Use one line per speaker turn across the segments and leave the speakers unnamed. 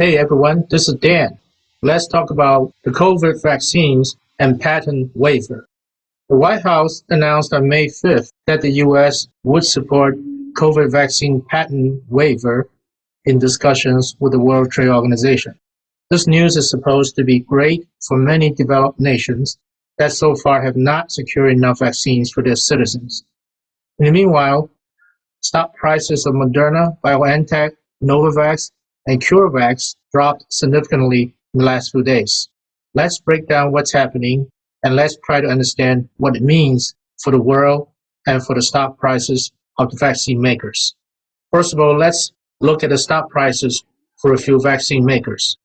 Hey everyone, this is Dan. Let's talk about the COVID vaccines and patent waiver. The White House announced on May 5th that the U.S. would support COVID vaccine patent waiver in discussions with the World Trade Organization. This news is supposed to be great for many developed nations that so far have not secured enough vaccines for their citizens. In the meanwhile, stock prices of Moderna, BioNTech, Novavax, and CureVac dropped significantly in the last few days. Let's break down what's happening and let's try to understand what it means for the world and for the stock prices of the vaccine makers. First of all, let's look at the stock prices for a few vaccine makers.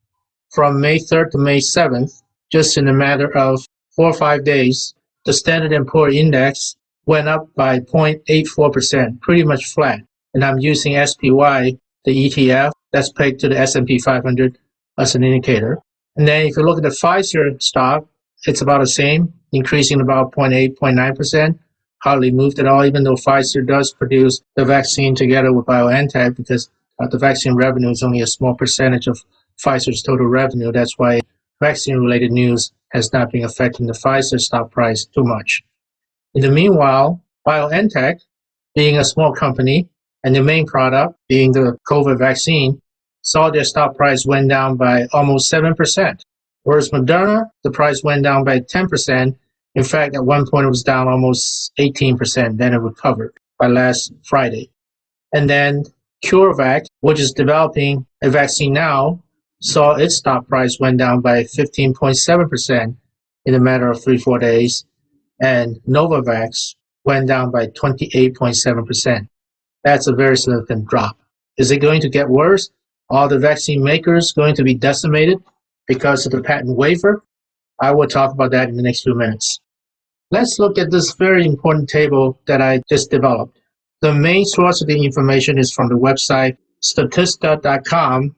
From May 3rd to May 7th, just in a matter of four or five days, the Standard & Poor Index went up by 0.84%, pretty much flat. And I'm using SPY, the ETF, that's pegged to the S&P 500 as an indicator. And then if you look at the Pfizer stock, it's about the same, increasing about 0.8, 0.9%, hardly moved at all, even though Pfizer does produce the vaccine together with BioNTech because uh, the vaccine revenue is only a small percentage of Pfizer's total revenue. That's why vaccine-related news has not been affecting the Pfizer stock price too much. In the meanwhile, BioNTech, being a small company, and the main product being the COVID vaccine, saw their stock price went down by almost 7%. Whereas Moderna, the price went down by 10%. In fact, at one point it was down almost 18%, then it recovered by last Friday. And then CureVac, which is developing a vaccine now, saw its stock price went down by 15.7% in a matter of three, four days. And Novavax went down by 28.7%. That's a very significant drop. Is it going to get worse? Are the vaccine makers going to be decimated because of the patent waiver? I will talk about that in the next few minutes. Let's look at this very important table that I just developed. The main source of the information is from the website statista.com,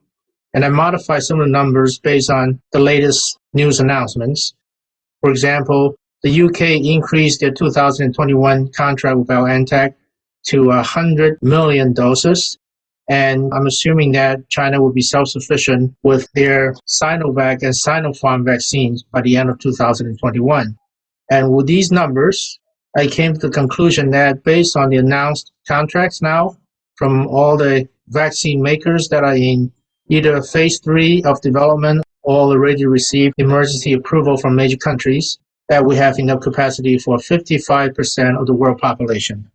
and I modify some of the numbers based on the latest news announcements. For example, the UK increased their 2021 contract with BioNTech to 100 million doses. And I'm assuming that China will be self-sufficient with their Sinovac and Sinopharm vaccines by the end of 2021. And with these numbers, I came to the conclusion that based on the announced contracts now from all the vaccine makers that are in either phase three of development or already received emergency approval from major countries, that we have enough capacity for 55% of the world population.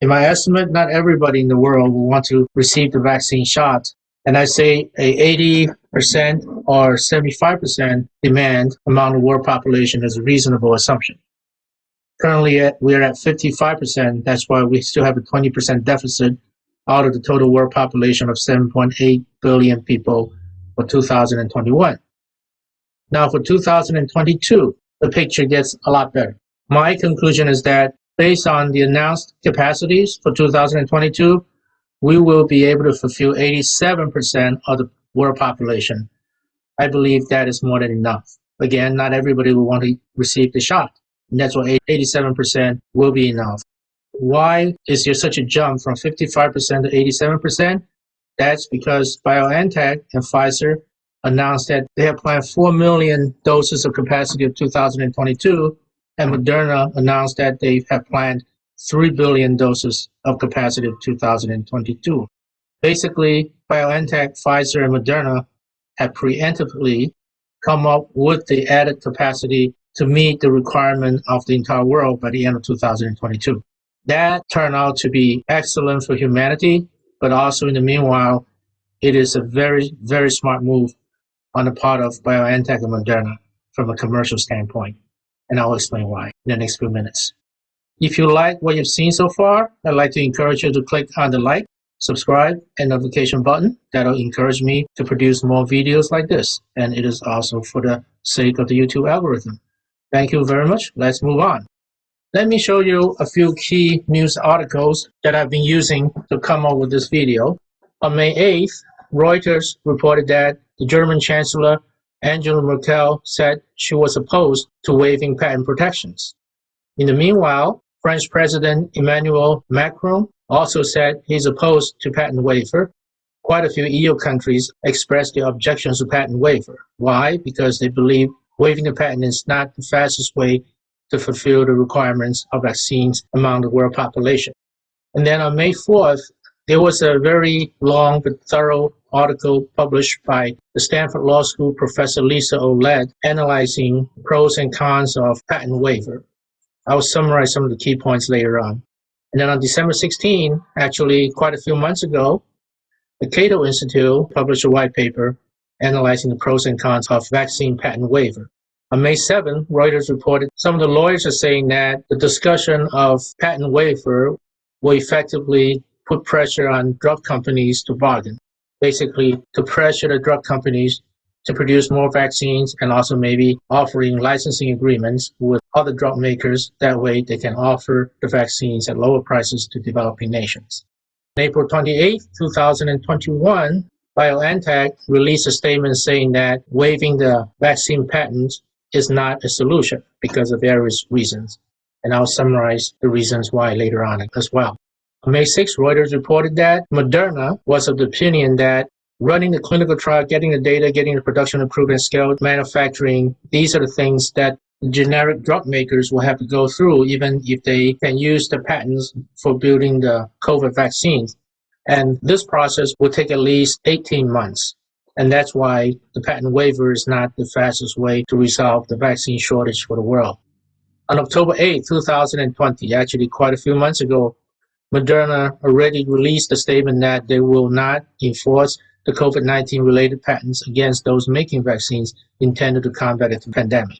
In my estimate, not everybody in the world will want to receive the vaccine shot. And I say a 80% or 75% demand among the world population is a reasonable assumption. Currently, we are at 55%. That's why we still have a 20% deficit out of the total world population of 7.8 billion people for 2021. Now, for 2022, the picture gets a lot better. My conclusion is that Based on the announced capacities for 2022, we will be able to fulfill 87% of the world population. I believe that is more than enough. Again, not everybody will want to receive the shot. And that's why 87% will be enough. Why is there such a jump from 55% to 87%? That's because BioNTech and Pfizer announced that they have planned 4 million doses of capacity of 2022 and Moderna announced that they have planned 3 billion doses of capacity of 2022. Basically, BioNTech, Pfizer, and Moderna have preemptively come up with the added capacity to meet the requirement of the entire world by the end of 2022. That turned out to be excellent for humanity, but also in the meanwhile, it is a very, very smart move on the part of BioNTech and Moderna from a commercial standpoint and I'll explain why in the next few minutes. If you like what you've seen so far, I'd like to encourage you to click on the like, subscribe, and notification button. That'll encourage me to produce more videos like this, and it is also for the sake of the YouTube algorithm. Thank you very much. Let's move on. Let me show you a few key news articles that I've been using to come up with this video. On May 8th, Reuters reported that the German Chancellor Angela Merkel said she was opposed to waiving patent protections. In the meanwhile, French President Emmanuel Macron also said he's opposed to patent waiver. quite a few EU countries expressed their objections to patent waiver. Why? Because they believe waiving the patent is not the fastest way to fulfill the requirements of vaccines among the world population. And then on May 4th, there was a very long but thorough article published by the Stanford Law School professor Lisa Ouellette analyzing pros and cons of patent waiver. I will summarize some of the key points later on. And then on December 16, actually quite a few months ago, the Cato Institute published a white paper analyzing the pros and cons of vaccine patent waiver. On May 7, Reuters reported some of the lawyers are saying that the discussion of patent waiver will effectively put pressure on drug companies to bargain, basically to pressure the drug companies to produce more vaccines and also maybe offering licensing agreements with other drug makers. That way they can offer the vaccines at lower prices to developing nations. On April 28, 2021, BioNTech released a statement saying that waiving the vaccine patents is not a solution because of various reasons. And I'll summarize the reasons why later on as well. On May 6, Reuters reported that Moderna was of the opinion that running the clinical trial, getting the data, getting the production approved and scaled manufacturing, these are the things that generic drug makers will have to go through even if they can use the patents for building the COVID vaccines. And this process will take at least 18 months. And that's why the patent waiver is not the fastest way to resolve the vaccine shortage for the world. On October 8, 2020, actually quite a few months ago, Moderna already released a statement that they will not enforce the COVID-19 related patents against those making vaccines intended to combat the pandemic.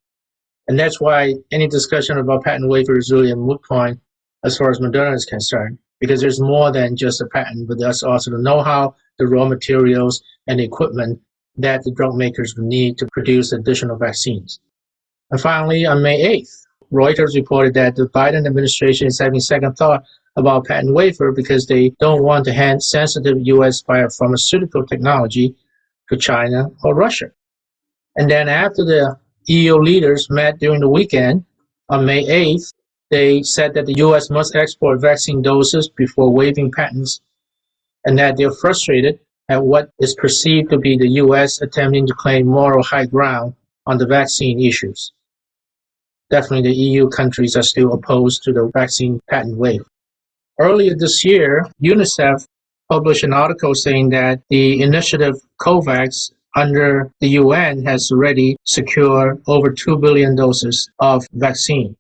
And that's why any discussion about patent waiver is really a moot point as far as Moderna is concerned, because there's more than just a patent, but there's also the know-how, the raw materials, and equipment that the drug makers will need to produce additional vaccines. And finally, on May 8th, Reuters reported that the Biden administration is having second thought about patent waiver because they don't want to hand sensitive U.S. biopharmaceutical technology to China or Russia. And then after the EU leaders met during the weekend on May 8th, they said that the U.S. must export vaccine doses before waiving patents and that they're frustrated at what is perceived to be the U.S. attempting to claim moral high ground on the vaccine issues. Definitely the EU countries are still opposed to the vaccine patent waiver. Earlier this year, UNICEF published an article saying that the initiative COVAX under the UN has already secured over 2 billion doses of vaccine.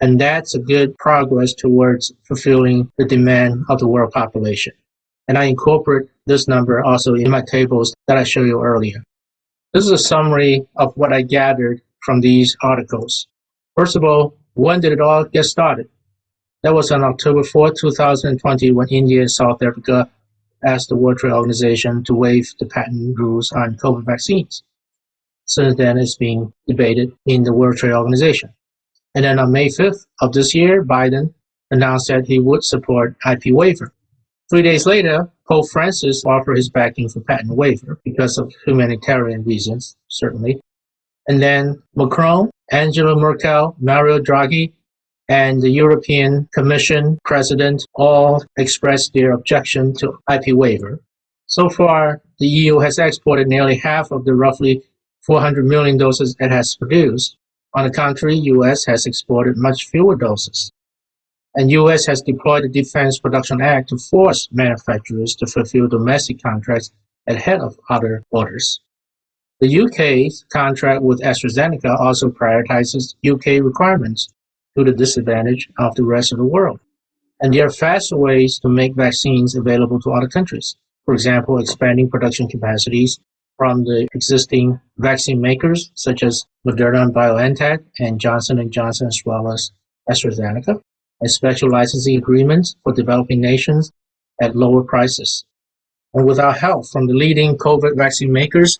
And that's a good progress towards fulfilling the demand of the world population. And I incorporate this number also in my tables that I showed you earlier. This is a summary of what I gathered from these articles. First of all, when did it all get started? That was on October 4, 2020, when India and South Africa asked the World Trade Organization to waive the patent rules on COVID vaccines. Since then, it's being debated in the World Trade Organization. And then on May 5th of this year, Biden announced that he would support IP waiver. Three days later, Pope Francis offered his backing for patent waiver because of humanitarian reasons, certainly. And then Macron, Angela Merkel, Mario Draghi, and the European Commission president all expressed their objection to IP waiver. So far, the EU has exported nearly half of the roughly 400 million doses it has produced. On the contrary, US has exported much fewer doses. And US has deployed the Defense Production Act to force manufacturers to fulfill domestic contracts ahead of other orders. The UK's contract with AstraZeneca also prioritizes UK requirements to the disadvantage of the rest of the world. And there are faster ways to make vaccines available to other countries. For example, expanding production capacities from the existing vaccine makers such as Moderna and BioNTech and Johnson & Johnson as well as AstraZeneca, and special licensing agreements for developing nations at lower prices. And without help from the leading COVID vaccine makers,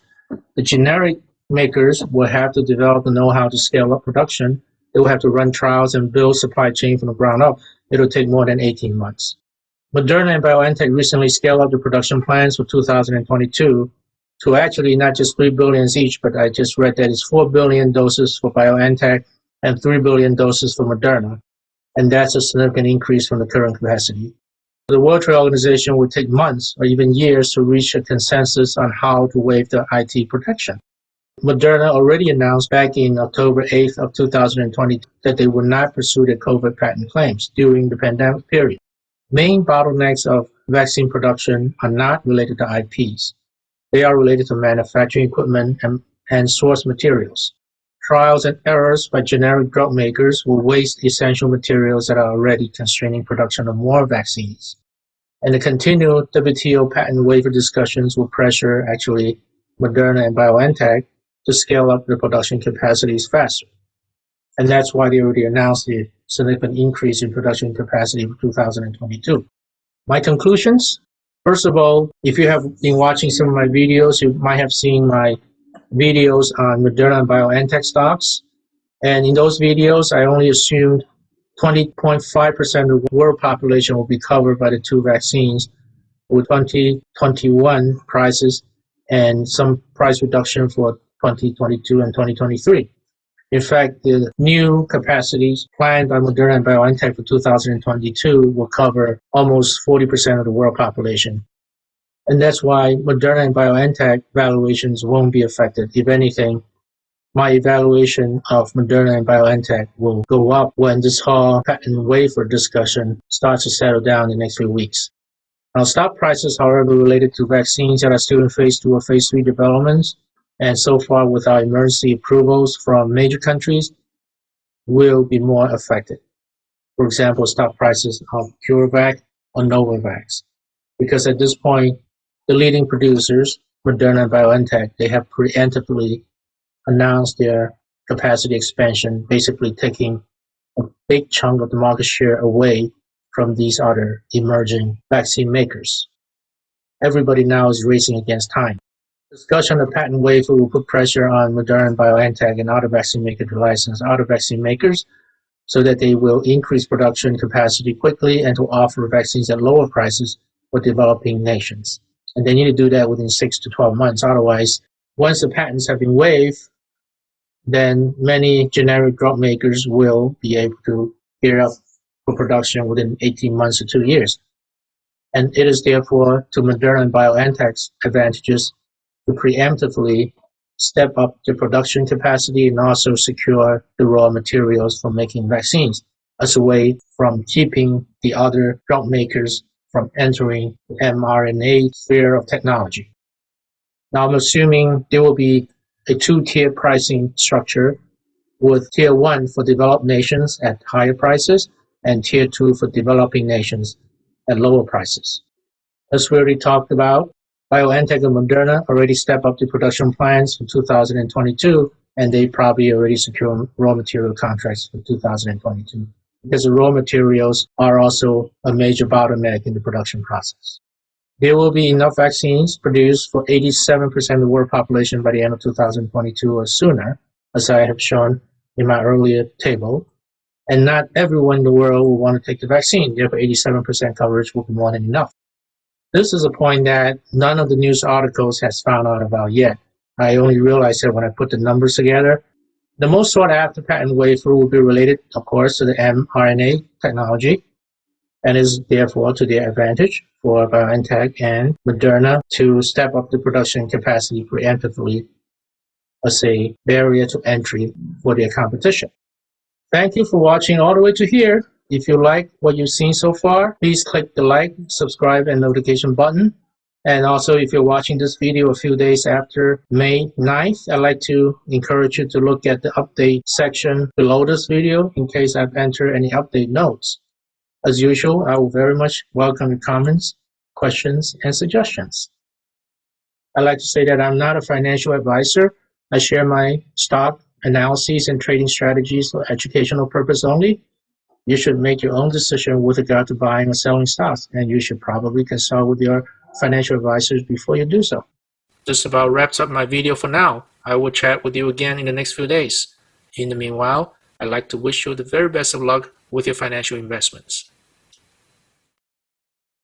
the generic makers will have to develop the know-how to scale up production they will have to run trials and build supply chain from the ground up. It'll take more than 18 months. Moderna and BioNTech recently scaled up the production plans for 2022 to actually not just 3 billion each, but I just read that it's 4 billion doses for BioNTech and 3 billion doses for Moderna. And that's a significant increase from the current capacity. The World Trade Organization would take months or even years to reach a consensus on how to waive the IP protection. Moderna already announced back in October 8th of 2020 that they would not pursue their COVID patent claims during the pandemic period. Main bottlenecks of vaccine production are not related to IPs. They are related to manufacturing equipment and, and source materials. Trials and errors by generic drug makers will waste essential materials that are already constraining production of more vaccines. And the continued WTO patent waiver discussions will pressure actually Moderna and BioNTech to scale up their production capacities faster. And that's why they already announced the significant increase in production capacity for 2022. My conclusions? First of all, if you have been watching some of my videos, you might have seen my videos on Moderna and BioNTech stocks. And in those videos, I only assumed 20.5% of the world population will be covered by the two vaccines with 2021 prices and some price reduction for 2022 and 2023. In fact, the new capacities planned by Moderna and BioNTech for 2022 will cover almost 40% of the world population. And that's why Moderna and BioNTech valuations won't be affected. If anything, my evaluation of Moderna and BioNTech will go up when this whole patent waiver discussion starts to settle down in the next few weeks. Now, stock prices, however, related to vaccines that are still in phase two or phase three developments and so far without emergency approvals from major countries will be more affected. For example, stock prices of CureVac or Novavax. Because at this point, the leading producers, Moderna and BioNTech, they have preemptively announced their capacity expansion, basically taking a big chunk of the market share away from these other emerging vaccine makers. Everybody now is racing against time. Discussion of patent waiver will put pressure on Moderna BioNTech and other vaccine makers to license other vaccine makers so that they will increase production capacity quickly and to offer vaccines at lower prices for developing nations. And they need to do that within six to 12 months. Otherwise, once the patents have been waived, then many generic drug makers will be able to gear up for production within 18 months to two years. And it is therefore to Moderna and BioNTech's advantages to preemptively step up the production capacity and also secure the raw materials for making vaccines as a way from keeping the other drug makers from entering the mRNA sphere of technology. Now I'm assuming there will be a two-tier pricing structure with tier one for developed nations at higher prices and tier two for developing nations at lower prices. As we already talked about, BioNTech and Moderna already step up the production plans for 2022, and they probably already secure raw material contracts for 2022 because the raw materials are also a major bottleneck in the production process. There will be enough vaccines produced for 87% of the world population by the end of 2022 or sooner, as I have shown in my earlier table. And not everyone in the world will want to take the vaccine. Therefore, 87% coverage will be more than enough. This is a point that none of the news articles has found out about yet. I only realized that when I put the numbers together. The most sought after patent waiver will be related, of course, to the mRNA technology and is therefore to their advantage for BioNTech and Moderna to step up the production capacity preemptively as a barrier to entry for their competition. Thank you for watching all the way to here. If you like what you've seen so far, please click the like, subscribe, and notification button. And also, if you're watching this video a few days after May 9th, I'd like to encourage you to look at the update section below this video in case I've entered any update notes. As usual, I will very much welcome your comments, questions, and suggestions. I'd like to say that I'm not a financial advisor. I share my stock analyses and trading strategies for educational purpose only you should make your own decision with regard to buying or selling stocks, and you should probably consult with your financial advisors before you do so. This about wraps up my video for now. I will chat with you again in the next few days. In the meanwhile, I'd like to wish you the very best of luck with your financial investments.